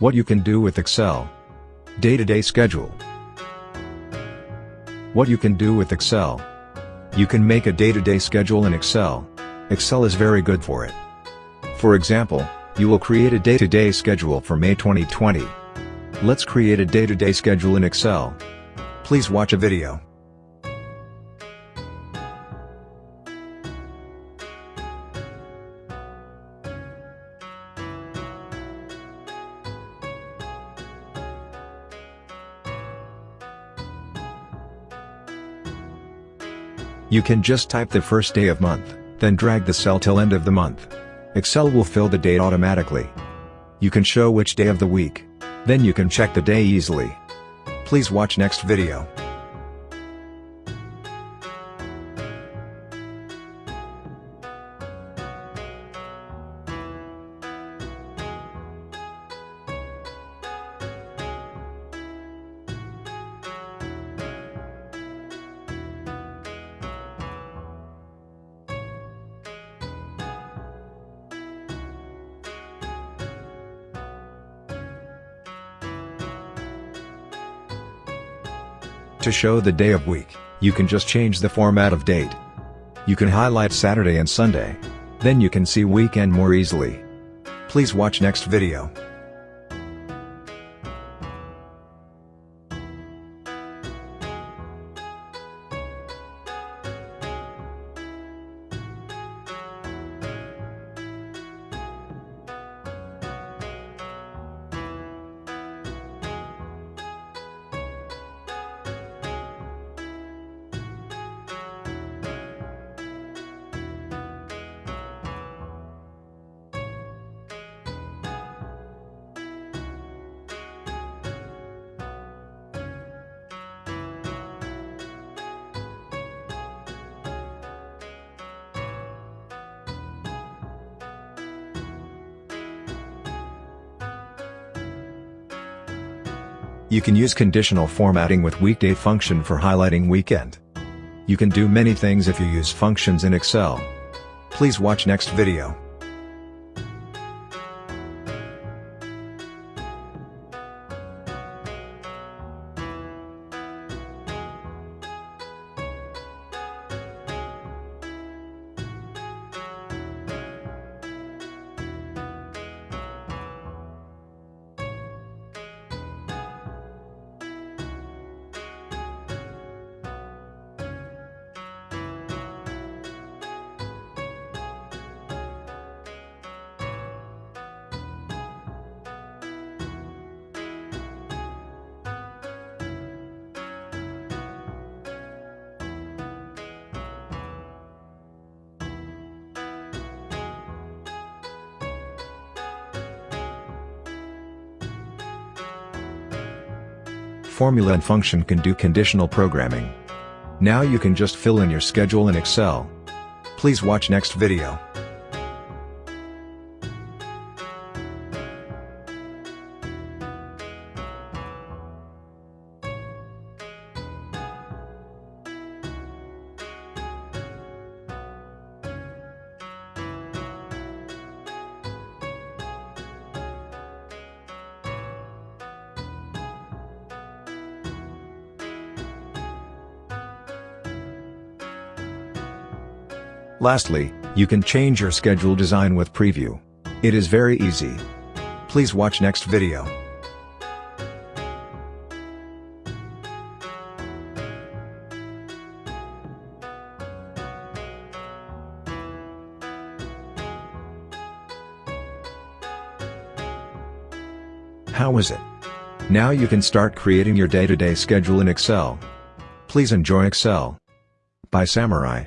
What you can do with Excel. Day-to-day schedule. What you can do with Excel. You can make a day-to-day schedule in Excel. Excel is very good for it. For example, you will create a day-to-day schedule for May 2020. Let's create a day-to-day schedule in Excel. Please watch a video. You can just type the first day of month, then drag the cell till end of the month. Excel will fill the date automatically. You can show which day of the week. Then you can check the day easily. Please watch next video. To show the day of week, you can just change the format of date. You can highlight Saturday and Sunday. Then you can see weekend more easily. Please watch next video. You can use conditional formatting with weekday function for highlighting weekend. You can do many things if you use functions in Excel. Please watch next video. Formula and function can do conditional programming. Now you can just fill in your schedule in Excel. Please watch next video. Lastly, you can change your schedule design with preview. It is very easy. Please watch next video. How is it? Now you can start creating your day-to-day schedule in Excel. Please enjoy Excel. By Samurai.